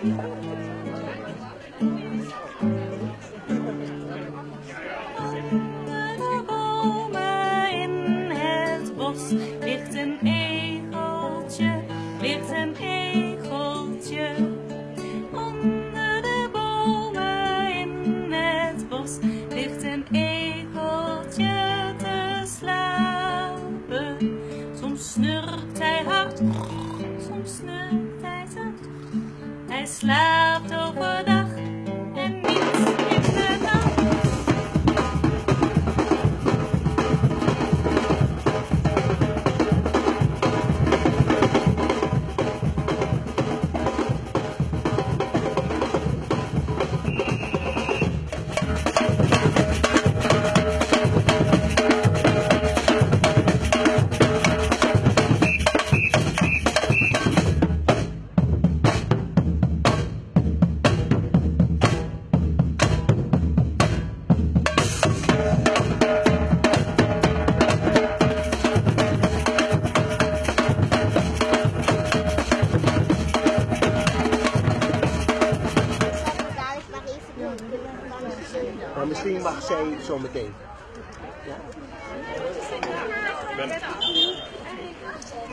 de zo meteen.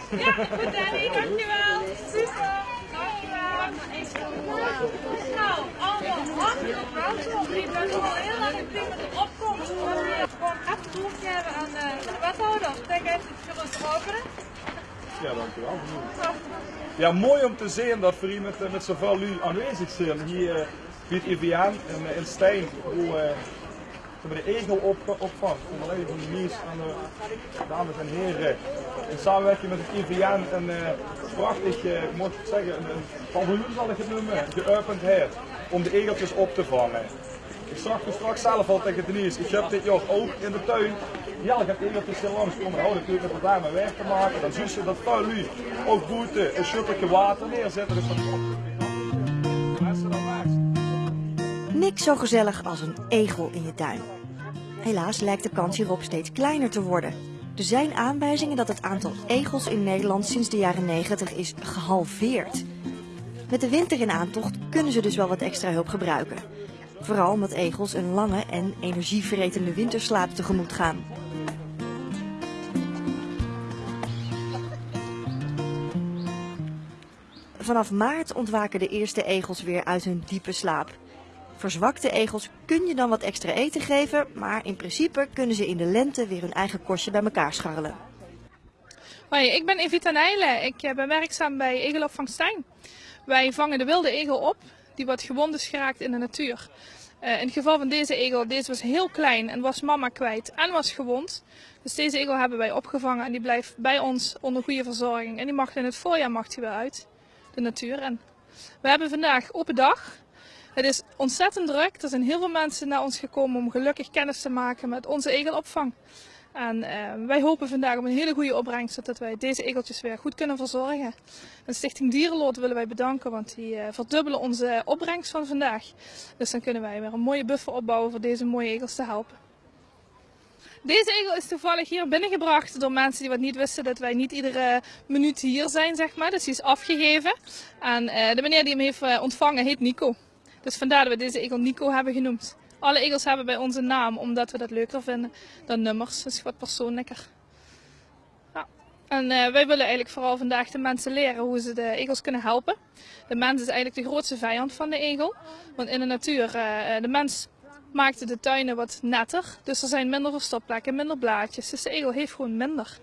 Ja, goed Danny, dankjewel. Super, dankjewel. Nou, allemaal hartelijk welkom. Ik ben al heel erg blij met de opkomst. We willen gewoon even doorgeven aan eh, de wethouder. Denk even het gerust openen. Ja, dankjewel. Ja, mooi om te zien dat we hier met, met zoveel lu aanwezig zijn. Hier eh, bij het IVN in, in Stijn, hoe we de egel op. Onder leiding van de en de dames en heren. In samenwerking met het IVN een eh, prachtig, eh, moet ik zeggen, een, een paviljoen zal ik het noemen, geopend om de egeltjes op te vangen. Ik zag toen straks zelf al tegen Denise, ik heb dit jaar ook in de tuin. Ja, ik egeltjes heel langs komen houden, natuurlijk met daar mijn werk te maken. Dan zien ze dat vuil nu ook boete een schuttertje water neerzetten. Dus Niks zo gezellig als een egel in je tuin. Helaas lijkt de kans hierop steeds kleiner te worden. Er zijn aanwijzingen dat het aantal egels in Nederland sinds de jaren 90 is gehalveerd. Met de winter in aantocht kunnen ze dus wel wat extra hulp gebruiken. Vooral omdat egels een lange en energieverretende winterslaap tegemoet gaan. Vanaf maart ontwaken de eerste egels weer uit hun diepe slaap. Verzwakte egels kun je dan wat extra eten geven, maar in principe kunnen ze in de lente weer hun eigen kostje bij elkaar scharrelen. Hoi, ik ben Evita Nijlen. Ik eh, ben werkzaam bij Egelopvang Stijn. Wij vangen de wilde egel op, die wat gewond is geraakt in de natuur. Eh, in het geval van deze egel, deze was heel klein en was mama kwijt en was gewond. Dus deze egel hebben wij opgevangen en die blijft bij ons onder goede verzorging. En die mag in het voorjaar mag die weer uit, de natuur. En we hebben vandaag open dag. Het is ontzettend druk. Er zijn heel veel mensen naar ons gekomen om gelukkig kennis te maken met onze egelopvang. En eh, wij hopen vandaag op een hele goede opbrengst, zodat wij deze egeltjes weer goed kunnen verzorgen. En Stichting Dierenlood willen wij bedanken, want die eh, verdubbelen onze opbrengst van vandaag. Dus dan kunnen wij weer een mooie buffer opbouwen voor deze mooie egels te helpen. Deze egel is toevallig hier binnengebracht door mensen die wat niet wisten dat wij niet iedere minuut hier zijn, zeg maar. Dus die is afgegeven. En eh, de meneer die hem heeft ontvangen heet Nico. Dus vandaar dat we deze egel Nico hebben genoemd. Alle egels hebben bij ons een naam, omdat we dat leuker vinden dan nummers. Dat is wat persoonlijker. Ja. En eh, wij willen eigenlijk vooral vandaag de mensen leren hoe ze de egels kunnen helpen. De mens is eigenlijk de grootste vijand van de egel. Want in de natuur, eh, de mens maakt de tuinen wat netter. Dus er zijn minder verstopplekken, minder blaadjes. Dus de egel heeft gewoon minder.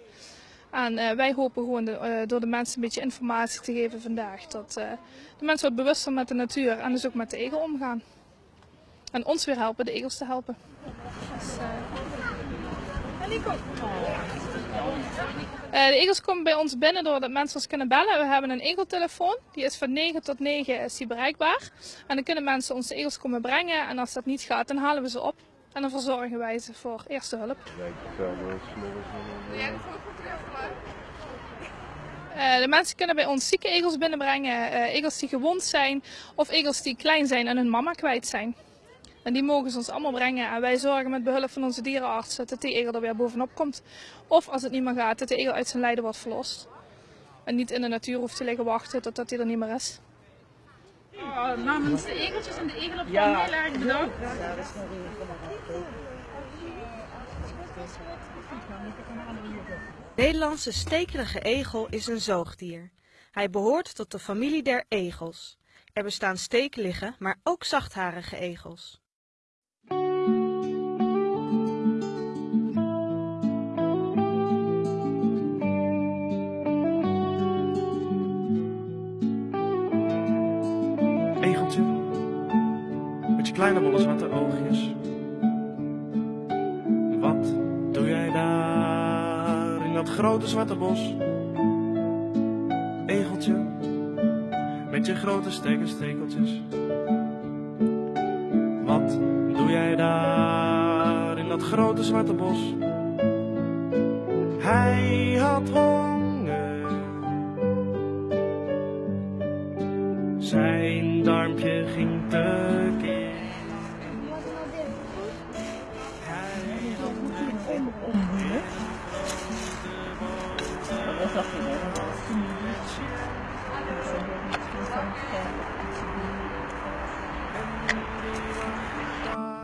En eh, wij hopen gewoon de, eh, door de mensen een beetje informatie te geven vandaag. Dat eh, de mensen wat bewuster met de natuur en dus ook met de egel omgaan. En ons weer helpen de egels te helpen. Dus, de egels komen bij ons binnen doordat mensen ons kunnen bellen. We hebben een egeltelefoon. Die is van 9 tot 9 is bereikbaar. En dan kunnen mensen onze egels komen brengen. En als dat niet gaat, dan halen we ze op. En dan verzorgen wij ze voor eerste hulp. Eh, de mensen kunnen bij ons zieke egels binnenbrengen, eh, egels die gewond zijn of egels die klein zijn en hun mama kwijt zijn. En die mogen ze ons allemaal brengen en wij zorgen met behulp van onze dierenarts dat die egel er weer bovenop komt. Of als het niet meer gaat, dat de egel uit zijn lijden wordt verlost. En niet in de natuur hoeft te liggen wachten totdat hij er niet meer is. Oh, namens de egeltjes en de egelopvang heel erg bedankt. Nederlandse stekelige egel is een zoogdier. Hij behoort tot de familie der egels. Er bestaan stekelige, maar ook zachtharige egels. Kleine bolle zwarte oogjes. Wat doe jij daar in dat grote zwarte bos? Egeltje, met je grote stekeltjes. Wat doe jij daar in dat grote zwarte bos? Hij had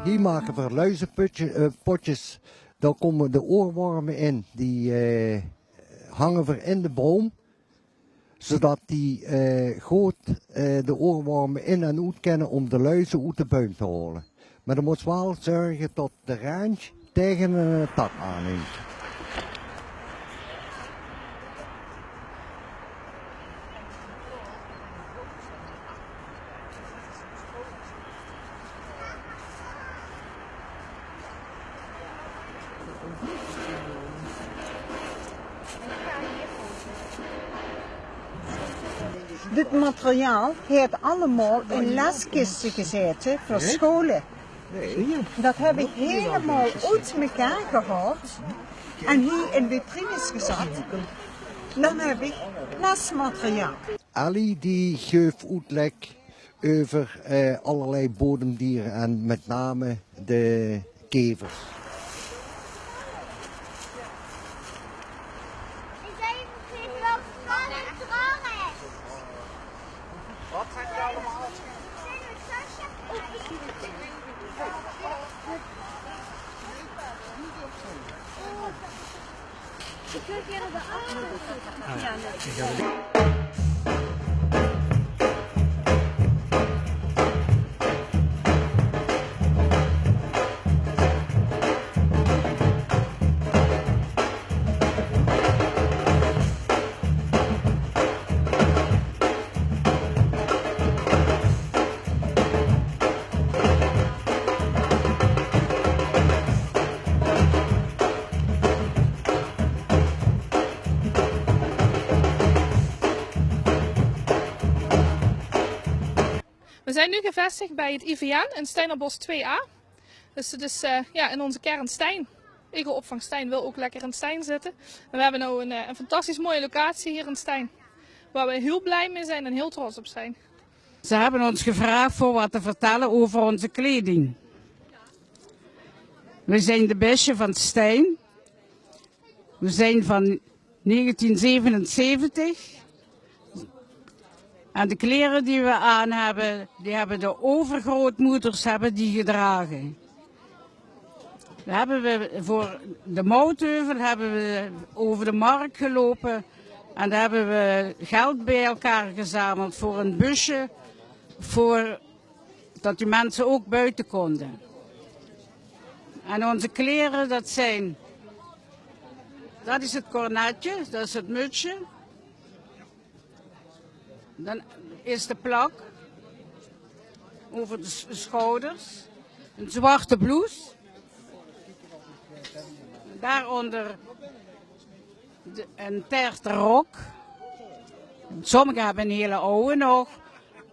Hier maken we luizenpotjes. Daar komen de oorwormen in. Die eh, hangen we in de boom. Zodat die eh, goed eh, de oorwormen in en uit kennen om de luizen uit de buim te halen. Maar dan moet wel zorgen dat de randje tegen een tak aanneemt. Dit materiaal heeft allemaal in leskisten gezeten voor scholen. Dat heb ik helemaal uit elkaar gehaald en hier in vitrines gezet. Dan heb ik lesmateriaal. Ali die geeft uitleg over eh, allerlei bodemdieren en met name de kevers. 음식을끼어들 어. Zijn nu gevestigd bij het IVN in Steinerbos 2A. Dus het is eh, ja, in onze kern Stijn. Egelopvang Stijn wil ook lekker in Stijn zitten. En we hebben nu een, eh, een fantastisch mooie locatie hier in Stijn. Waar we heel blij mee zijn en heel trots op zijn. Ze hebben ons gevraagd voor wat te vertellen over onze kleding. We zijn de Besje van Stijn. We zijn van 1977. En de kleren die we aan hebben, die hebben de overgrootmoeders hebben die gedragen. We hebben voor de moutheuvel hebben we over de markt gelopen en daar hebben we geld bij elkaar gezameld voor een busje, voor dat die mensen ook buiten konden. En onze kleren, dat zijn, dat is het cornetje, dat is het mutsje. Dan is de plak over de schouders, een zwarte blouse. Daaronder de, een terte rok. Sommigen hebben een hele oude nog.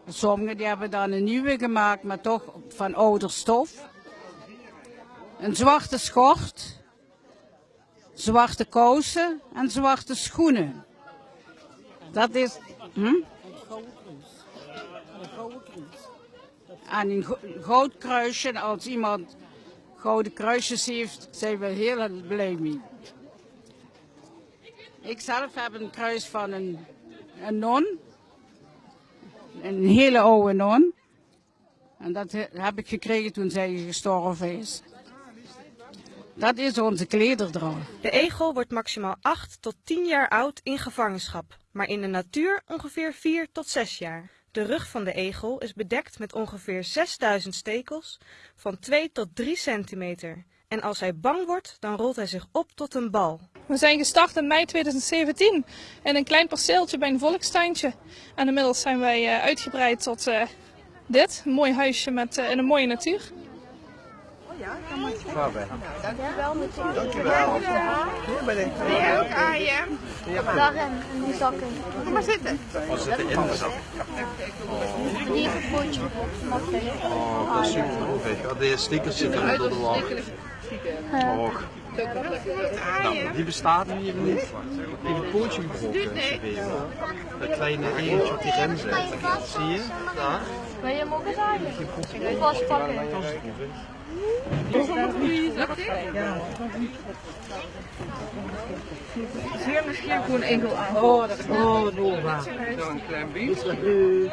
Sommigen die hebben dan een nieuwe gemaakt, maar toch van ouder stof. Een zwarte schort, zwarte kousen en zwarte schoenen. Dat is... Hm? En een go- goud kruisje. Als iemand gouden kruisjes heeft, zijn we heel blij mee. Ik zelf heb een kruis van een, een non. een hele oude non. En dat he- heb ik gekregen toen zij gestorven is. Dat is onze klederdracht. De egel wordt maximaal 8 tot 10 jaar oud in gevangenschap, maar in de natuur ongeveer 4 tot 6 jaar. De rug van de egel is bedekt met ongeveer 6000 stekels van 2 tot 3 centimeter. En als hij bang wordt, dan rolt hij zich op tot een bal. We zijn gestart in mei 2017 in een klein perceeltje bij een volkstuintje. En inmiddels zijn wij eh, uitgebreid tot eh, dit, een mooi huisje met, eh, in een mooie natuur. Dankjewel natuurlijk. Dankjewel. Jij ook, Arjen. Daarin, in die zakken. Kom maar zitten. We zitten in de zak. Heeft een potje op. Je? Oh, dat is super. Ja, de stickers zitten onder de wal. Och. Nou, die bestaat nu even niet. Even een pootje gebroken. Dat kleine eentje op die rem zit. Zie je? Daar. Wil je hem ook eens halen? Ik vastpakken. Zeer misschien gewoon enkel aan. Oh, dat is Oh, Nova. Zo een klein beetje.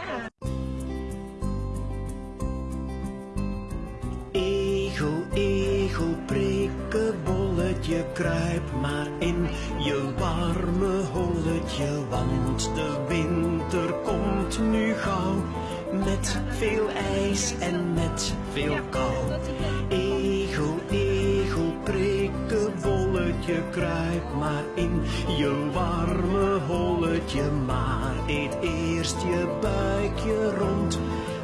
Egel, egel, prikkebolletje, kruip maar in je warme holletje, want de winter komt nu gauw. Met veel ijs en met veel kou. Egel, egel, prikkebolletje, kruip maar in je warme holletje, maar eet eerst je buikje rond.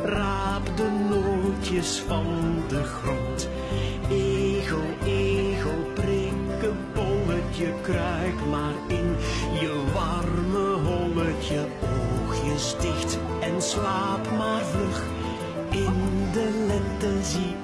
Raap de nootjes van de grond. Egel, egel, prikkebolletje, kruip maar in je warme holletje. Dicht en slaap maar vlug. In de lente zie